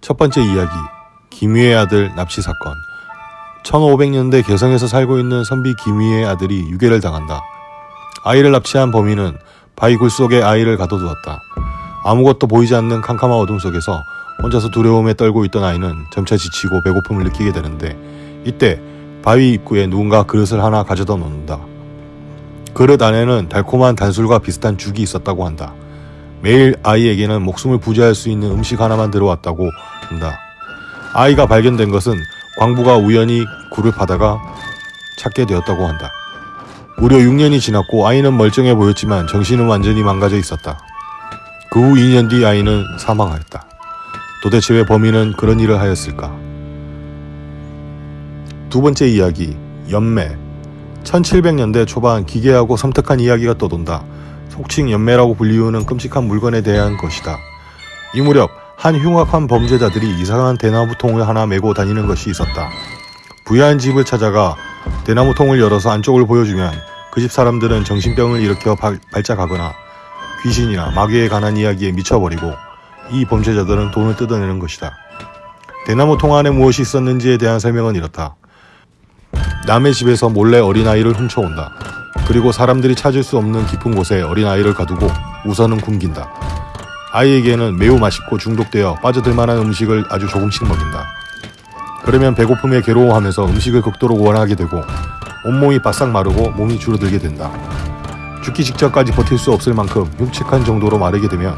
첫 번째 이야기 김위의 아들 납치 사건 1500년대 개성에서 살고 있는 선비 김위의 아들이 유괴를 당한다. 아이를 납치한 범인은 바위 굴 속에 아이를 가둬두었다. 아무것도 보이지 않는 캄캄한 어둠 속에서 혼자서 두려움에 떨고 있던 아이는 점차 지치고 배고픔을 느끼게 되는데 이때 바위 입구에 누군가 그릇을 하나 가져다 놓는다. 그릇 안에는 달콤한 단술과 비슷한 죽이 있었다고 한다. 매일 아이에게는 목숨을 부지할 수 있는 음식 하나만 들어왔다고 한다. 아이가 발견된 것은 광부가 우연히 굴을 파다가 찾게 되었다고 한다. 무려 6년이 지났고 아이는 멀쩡해 보였지만 정신은 완전히 망가져 있었다. 그 후 2년 뒤 아이는 사망하였다. 도대체 왜 범인은 그런 일을 하였을까? 두 번째 이야기, 연매. 1700년대 초반 기괴하고 섬뜩한 이야기가 떠돈다. 속칭 연매라고 불리우는 끔찍한 물건에 대한 것이다. 이 무렵 한 흉악한 범죄자들이 이상한 대나무 통을 하나 메고 다니는 것이 있었다. 부유한 집을 찾아가 대나무 통을 열어서 안쪽을 보여주면 그 집 사람들은 정신병을 일으켜 발, 발작하거나 귀신이나 마귀에 관한 이야기에 미쳐버리고 이 범죄자들은 돈을 뜯어내는 것이다. 대나무 통 안에 무엇이 있었는지에 대한 설명은 이렇다. 남의 집에서 몰래 어린아이를 훔쳐온다. 그리고 사람들이 찾을 수 없는 깊은 곳에 어린아이를 가두고 우선은 굶긴다. 아이에게는 매우 맛있고 중독되어 빠져들 만한 음식을 아주 조금씩 먹인다. 그러면 배고픔에 괴로워하면서 음식을 극도로 원하게 되고 온몸이 바싹 마르고 몸이 줄어들게 된다. 죽기 직전까지 버틸 수 없을 만큼 흉측한 정도로 마르게 되면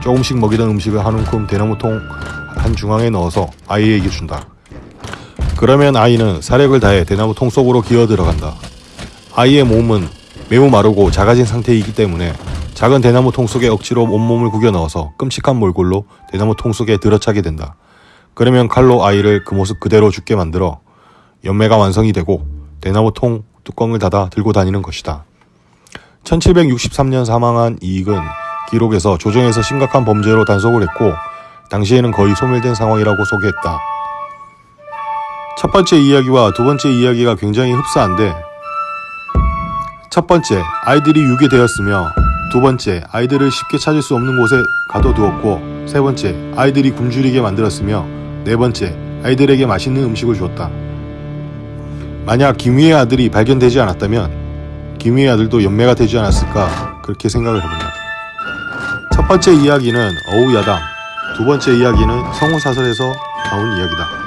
조금씩 먹이던 음식을 한 움큼 대나무통 한 중앙에 넣어서 아이에게 준다. 그러면 아이는 사력을 다해 대나무통 속으로 기어 들어간다. 아이의 몸은 매우 마르고 작아진 상태이기 때문에 작은 대나무 통 속에 억지로 온몸을 구겨 넣어서 끔찍한 몰골로 대나무 통 속에 들어차게 된다. 그러면 칼로 아이를 그 모습 그대로 죽게 만들어 연매가 완성이 되고 대나무 통 뚜껑을 닫아 들고 다니는 것이다. 1763년 사망한 이익은 기록에서 조정에서 심각한 범죄로 단속을 했고 당시에는 거의 소멸된 상황이라고 소개했다. 첫 번째 이야기와 두 번째 이야기가 굉장히 흡사한데 첫 번째 아이들이 유괴되었으며 두 번째 아이들을 쉽게 찾을 수 없는 곳에 가둬두었고 세 번째 아이들이 굶주리게 만들었으며 네 번째 아이들에게 맛있는 음식을 주었다. 만약 김위의 아들이 발견되지 않았다면 김위의 아들도 연매가 되지 않았을까 그렇게 생각을 해본다. 첫 번째 이야기는 어우야담, 두 번째 이야기는 성우사설에서 나온 이야기다.